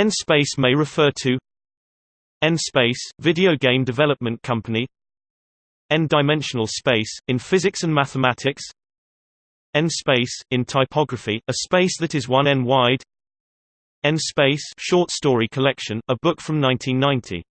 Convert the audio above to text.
N-Space may refer to N-Space, video game development company N-dimensional space, in physics and mathematics N-space, in typography, a space that is 1 en wide N-space short story collection, a book from 1990